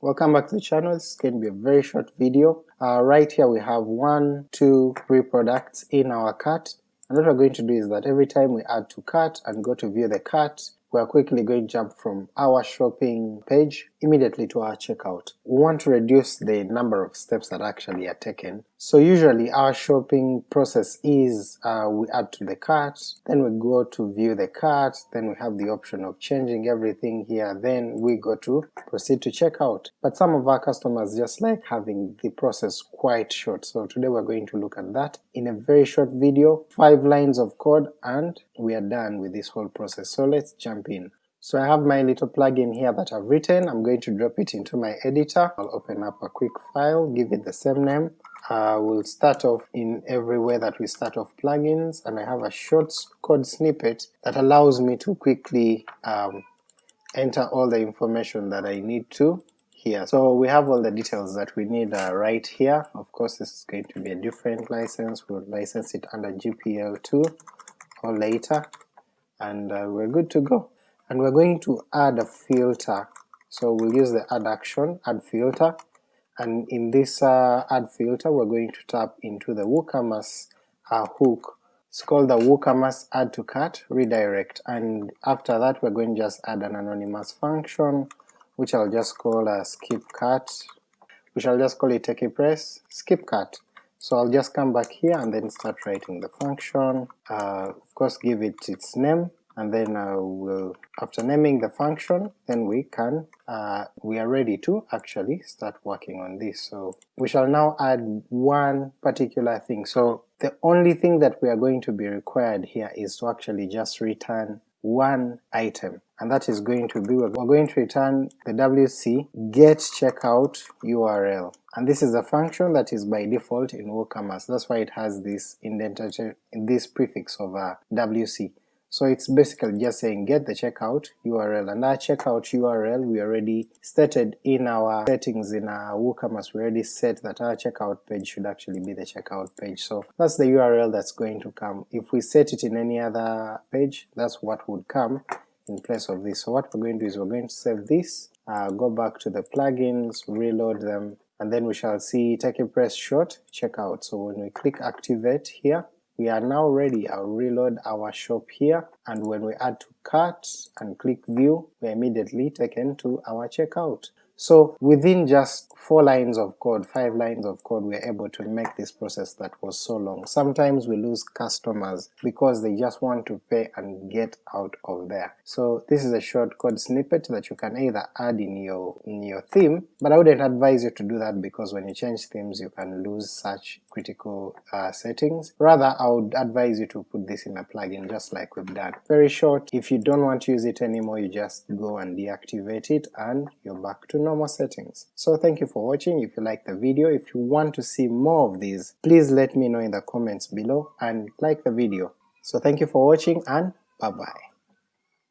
welcome back to the channel, this is going to be a very short video. Uh, right here we have one, two, three products in our cart, and what we're going to do is that every time we add to cart and go to view the cart, we are quickly going to jump from our shopping page immediately to our checkout. We want to reduce the number of steps that actually are taken, so usually our shopping process is uh, we add to the cart, then we go to view the cart, then we have the option of changing everything here, then we go to proceed to checkout. But some of our customers just like having the process quite short, so today we're going to look at that in a very short video, 5 lines of code, and we are done with this whole process. So let's jump in. So I have my little plugin here that I've written, I'm going to drop it into my editor, I'll open up a quick file, give it the same name, uh, we'll start off in every way that we start off plugins, and I have a short code snippet that allows me to quickly um, enter all the information that I need to here. So we have all the details that we need uh, right here, of course this is going to be a different license, we'll license it under GPL2 or later, and uh, we're good to go. And we're going to add a filter, so we'll use the add action, add filter, and in this uh, add filter we're going to tap into the WooCommerce uh, hook. It's called the WooCommerce add to cart redirect, and after that we're going to just add an anonymous function which I'll just call a skip cart, we shall just call it TechiePress skip cart. So I'll just come back here and then start writing the function, uh, of course give it its name, and then uh, we'll, after naming the function, then we can, uh, we are ready to actually start working on this. So we shall now add one particular thing. So the only thing that we are going to be required here is to actually just return one item, and that is going to be, we're going to return the wc get checkout URL, and this is a function that is by default in WooCommerce, that's why it has this indentation, this prefix of a wc. So it's basically just saying get the checkout URL, and our checkout URL we already stated in our settings in our WooCommerce, we already set that our checkout page should actually be the checkout page, so that's the URL that's going to come. If we set it in any other page, that's what would come in place of this. So what we're going to do is we're going to save this, uh, go back to the plugins, reload them, and then we shall see Take a TechiePress short checkout. So when we click activate here, we are now ready, I'll reload our shop here, and when we add to cart and click view, we are immediately taken to our checkout. So within just 4 lines of code, 5 lines of code, we are able to make this process that was so long. Sometimes we lose customers because they just want to pay and get out of there. So this is a short code snippet that you can either add in your, in your theme, but I wouldn't advise you to do that because when you change themes you can lose such critical uh, settings. Rather I would advise you to put this in a plugin just like we've done. Very short, if you don't want to use it anymore you just go and deactivate it and you're back to normal settings. So thank you for watching, if you like the video, if you want to see more of these, please let me know in the comments below and like the video. So thank you for watching and bye bye.